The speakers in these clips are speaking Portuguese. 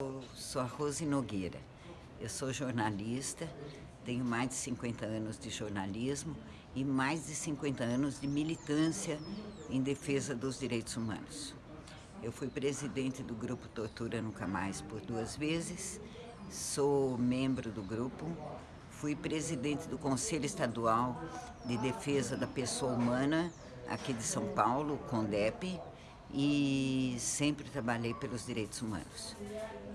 Eu sou a Rose Nogueira, eu sou jornalista, tenho mais de 50 anos de jornalismo e mais de 50 anos de militância em defesa dos direitos humanos. Eu fui presidente do grupo Tortura Nunca Mais por duas vezes, sou membro do grupo, fui presidente do Conselho Estadual de Defesa da Pessoa Humana aqui de São Paulo, CONDEP, e sempre trabalhei pelos direitos humanos.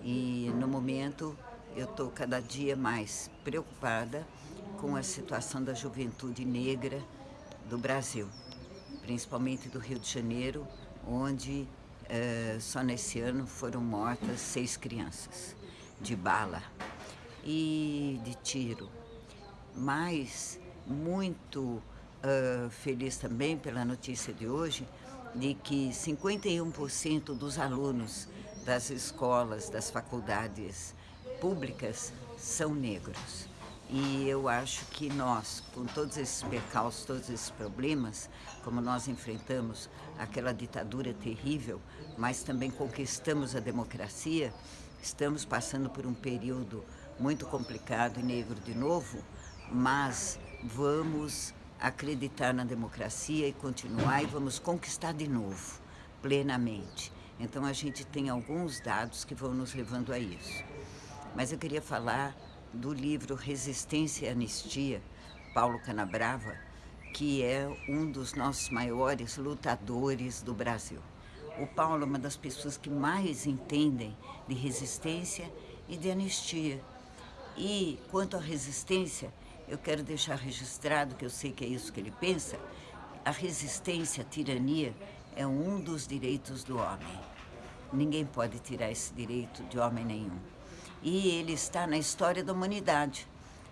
E no momento eu estou cada dia mais preocupada com a situação da juventude negra do Brasil, principalmente do Rio de Janeiro, onde eh, só nesse ano foram mortas seis crianças de bala e de tiro. Mas muito uh, feliz também pela notícia de hoje, de que 51% dos alunos das escolas, das faculdades públicas são negros. E eu acho que nós, com todos esses percalços, todos esses problemas, como nós enfrentamos aquela ditadura terrível, mas também conquistamos a democracia, estamos passando por um período muito complicado e negro de novo, mas vamos acreditar na democracia e continuar e vamos conquistar de novo, plenamente. Então a gente tem alguns dados que vão nos levando a isso. Mas eu queria falar do livro Resistência e Anistia, Paulo Canabrava, que é um dos nossos maiores lutadores do Brasil. O Paulo é uma das pessoas que mais entendem de resistência e de anistia. E quanto à resistência, eu quero deixar registrado, que eu sei que é isso que ele pensa, a resistência à tirania é um dos direitos do homem. Ninguém pode tirar esse direito de homem nenhum. E ele está na história da humanidade,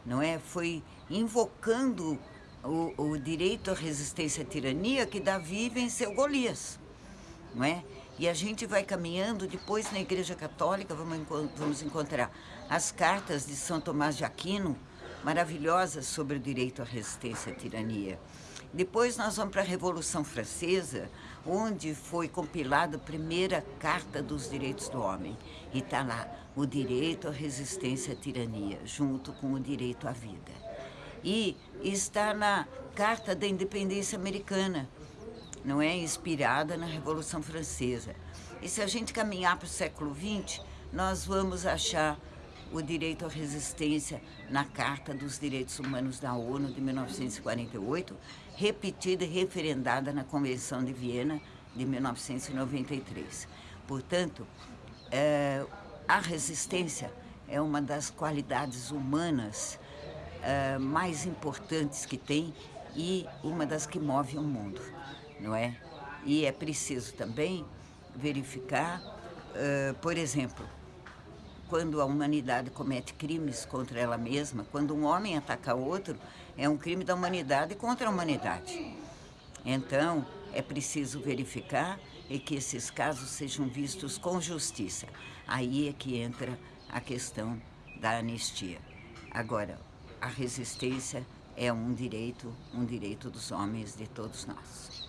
não é? Foi invocando o, o direito à resistência à tirania que Davi venceu Golias, não é? E a gente vai caminhando, depois na Igreja Católica vamos, vamos encontrar as cartas de São Tomás de Aquino, maravilhosas sobre o direito à resistência à tirania. Depois nós vamos para a Revolução Francesa, onde foi compilada a primeira Carta dos Direitos do Homem. E está lá, o direito à resistência à tirania, junto com o direito à vida. E está na Carta da Independência Americana, não é? Inspirada na Revolução Francesa. E se a gente caminhar para o século XX, nós vamos achar o direito à resistência na Carta dos Direitos Humanos da ONU de 1948, repetida e referendada na Convenção de Viena de 1993. Portanto, é, a resistência é uma das qualidades humanas é, mais importantes que tem e uma das que move o mundo, não é? E é preciso também verificar, uh, por exemplo, quando a humanidade comete crimes contra ela mesma, quando um homem ataca outro, é um crime da humanidade contra a humanidade. Então, é preciso verificar e que esses casos sejam vistos com justiça. Aí é que entra a questão da anistia. Agora, a resistência é um direito, um direito dos homens, de todos nós.